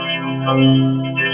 sân